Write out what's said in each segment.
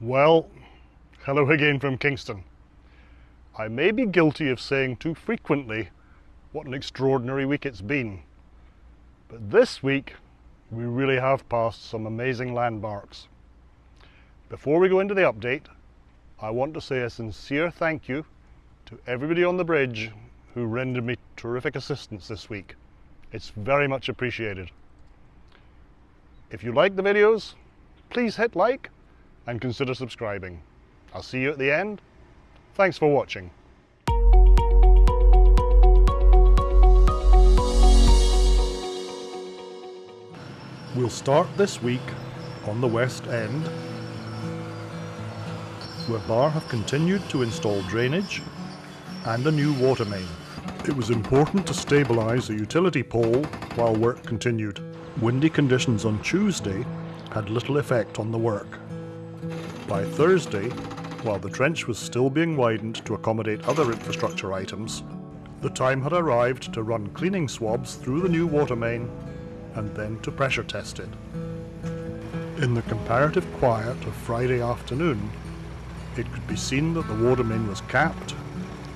Well, hello again from Kingston. I may be guilty of saying too frequently what an extraordinary week it's been. But this week, we really have passed some amazing landmarks. Before we go into the update, I want to say a sincere thank you to everybody on the bridge who rendered me terrific assistance this week. It's very much appreciated. If you like the videos, please hit like and consider subscribing. I'll see you at the end. Thanks for watching. We'll start this week on the West End, where Bar have continued to install drainage and a new water main. It was important to stabilise a utility pole while work continued. Windy conditions on Tuesday had little effect on the work. By Thursday, while the trench was still being widened to accommodate other infrastructure items, the time had arrived to run cleaning swabs through the new water main and then to pressure test it. In the comparative quiet of Friday afternoon, it could be seen that the water main was capped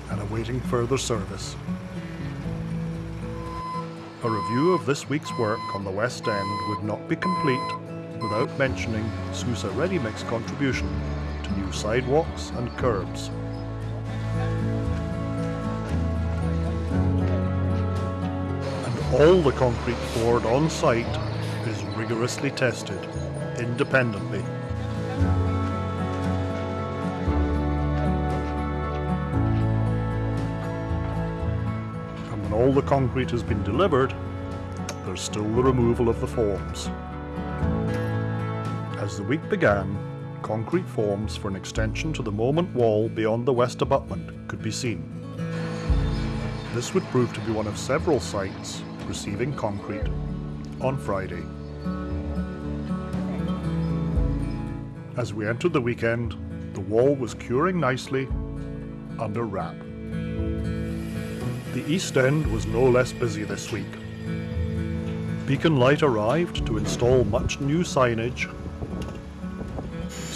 and awaiting further service. A review of this week's work on the West End would not be complete without mentioning Sousa Readymix contribution to new sidewalks and curbs. And all the concrete poured on site is rigorously tested, independently. And when all the concrete has been delivered, there's still the removal of the forms. As the week began, concrete forms for an extension to the moment wall beyond the west abutment could be seen. This would prove to be one of several sites receiving concrete on Friday. As we entered the weekend, the wall was curing nicely under wrap. The East End was no less busy this week. Beacon Light arrived to install much new signage,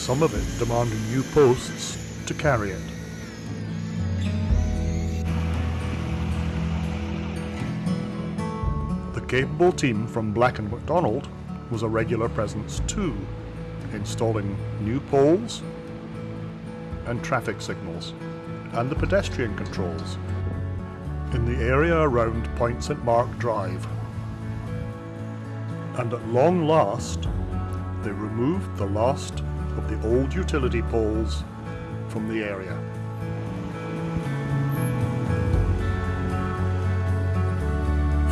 some of it demanding new posts to carry it. The capable team from Black & McDonald was a regular presence too, installing new poles and traffic signals, and the pedestrian controls in the area around Point St Mark Drive. And at long last, they removed the last of the old utility poles from the area.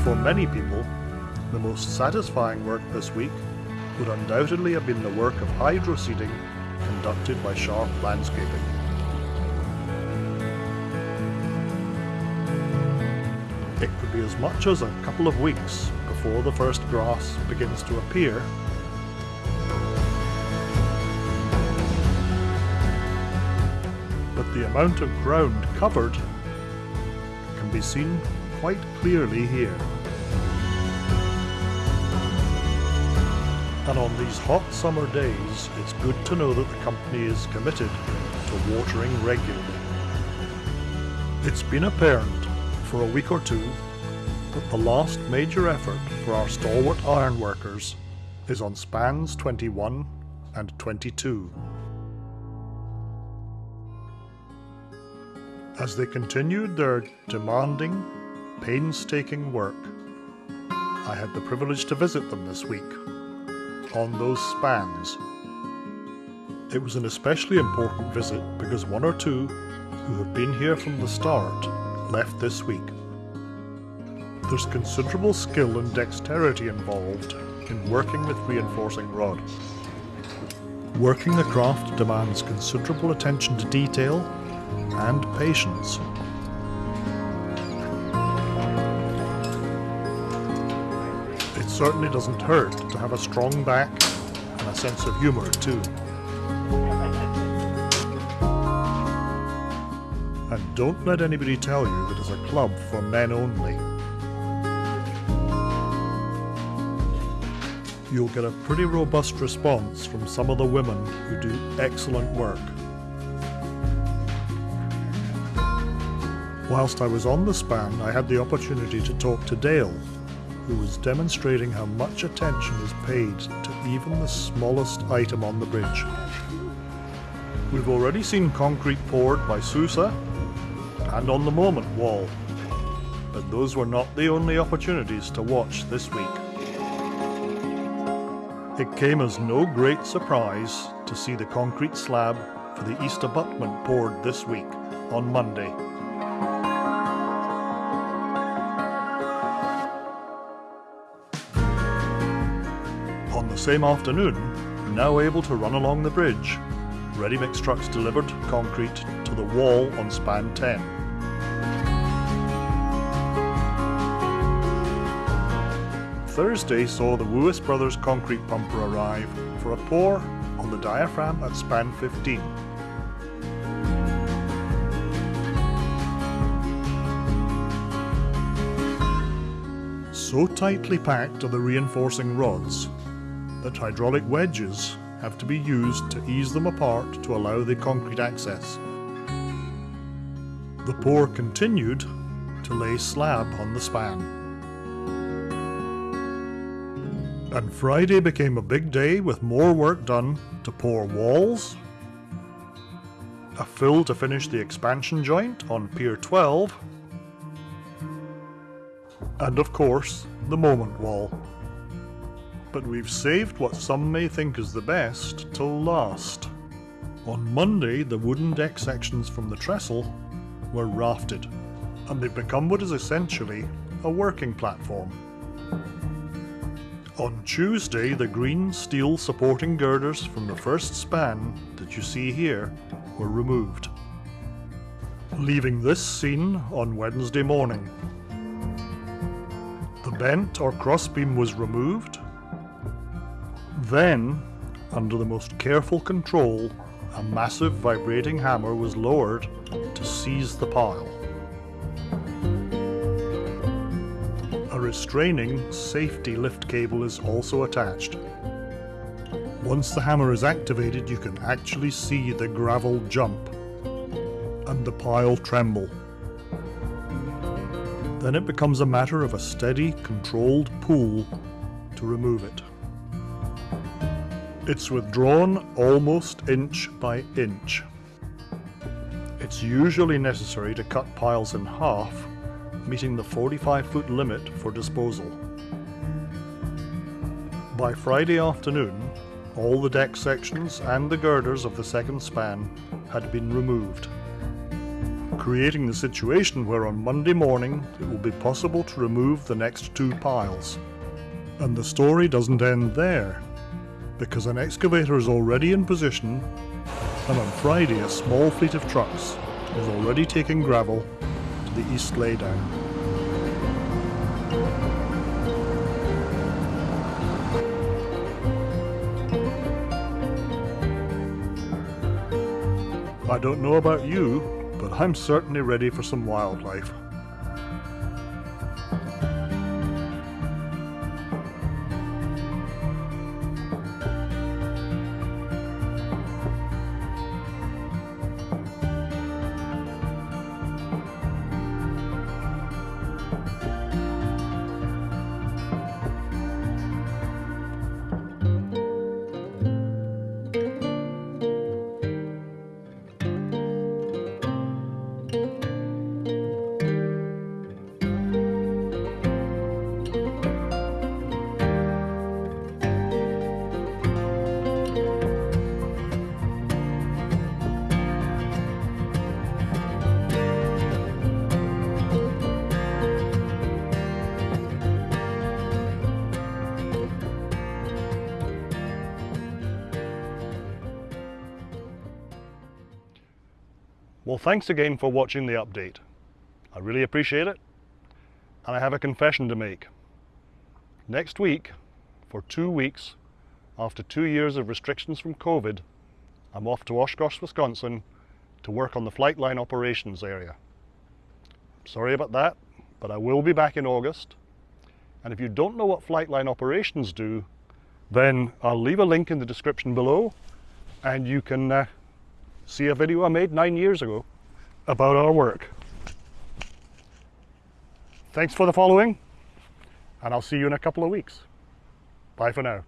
For many people, the most satisfying work this week would undoubtedly have been the work of hydro seeding conducted by Sharp Landscaping. It could be as much as a couple of weeks before the first grass begins to appear. The amount of ground covered can be seen quite clearly here. And on these hot summer days, it's good to know that the company is committed to watering regularly. It's been apparent for a week or two that the last major effort for our stalwart ironworkers is on spans 21 and 22. As they continued their demanding, painstaking work, I had the privilege to visit them this week on those spans. It was an especially important visit because one or two who have been here from the start left this week. There's considerable skill and dexterity involved in working with reinforcing rod. Working the craft demands considerable attention to detail and patience. It certainly doesn't hurt to have a strong back and a sense of humour too. And don't let anybody tell you that it's a club for men only. you'll get a pretty robust response from some of the women who do excellent work. Whilst I was on the span, I had the opportunity to talk to Dale, who was demonstrating how much attention is paid to even the smallest item on the bridge. We've already seen concrete poured by Sousa and on the Moment wall, but those were not the only opportunities to watch this week. It came as no great surprise to see the concrete slab for the east abutment poured this week on Monday. Same afternoon, now able to run along the bridge, ready mix trucks delivered concrete to the wall on span 10. Thursday saw the Woois Brothers concrete pumper arrive for a pour on the diaphragm at span 15. So tightly packed are the reinforcing rods that hydraulic wedges have to be used to ease them apart to allow the concrete access. The pour continued to lay slab on the span. And Friday became a big day with more work done to pour walls, a fill to finish the expansion joint on Pier 12, and of course, the moment wall. But we've saved what some may think is the best till last. On Monday, the wooden deck sections from the trestle were rafted, and they've become what is essentially a working platform. On Tuesday, the green steel supporting girders from the first span that you see here were removed, leaving this scene on Wednesday morning. The bent or crossbeam was removed. Then, under the most careful control, a massive vibrating hammer was lowered to seize the pile. A restraining safety lift cable is also attached. Once the hammer is activated, you can actually see the gravel jump and the pile tremble. Then it becomes a matter of a steady, controlled pull to remove it. It's withdrawn almost inch by inch. It's usually necessary to cut piles in half, meeting the 45 foot limit for disposal. By Friday afternoon, all the deck sections and the girders of the second span had been removed creating the situation where on Monday morning it will be possible to remove the next two piles. And the story doesn't end there, because an excavator is already in position, and on Friday a small fleet of trucks is already taking gravel to the east laydown. I don't know about you, but I'm certainly ready for some wildlife. Well, thanks again for watching the update. I really appreciate it. And I have a confession to make. Next week, for two weeks, after two years of restrictions from COVID, I'm off to Oshkosh, Wisconsin to work on the Flightline operations area. Sorry about that, but I will be back in August. And if you don't know what Flightline operations do, then I'll leave a link in the description below and you can uh, see a video I made nine years ago about our work. Thanks for the following and I'll see you in a couple of weeks. Bye for now.